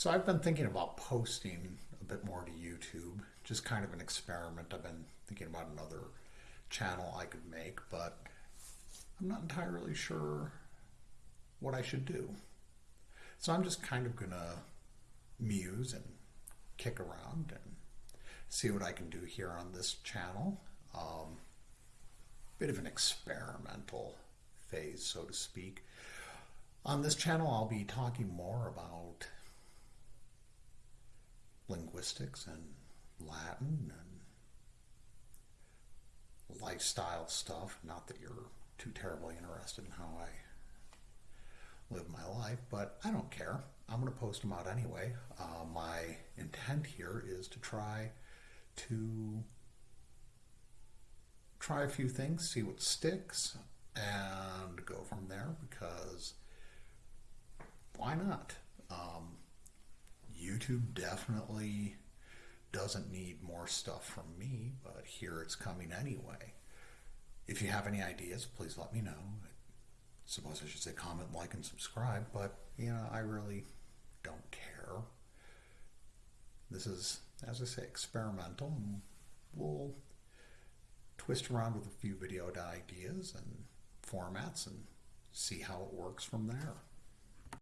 So I've been thinking about posting a bit more to YouTube, just kind of an experiment. I've been thinking about another channel I could make, but I'm not entirely sure what I should do. So I'm just kind of going to muse and kick around and see what I can do here on this channel. Um, bit of an experimental phase, so to speak. On this channel, I'll be talking more about linguistics and Latin and lifestyle stuff. Not that you're too terribly interested in how I live my life, but I don't care. I'm going to post them out anyway. Uh, my intent here is to try to try a few things, see what sticks, and go from there because why not? YouTube definitely doesn't need more stuff from me, but here it's coming anyway. If you have any ideas, please let me know. I suppose I should say comment, like, and subscribe, but you know, I really don't care. This is, as I say, experimental, we'll twist around with a few video ideas and formats and see how it works from there.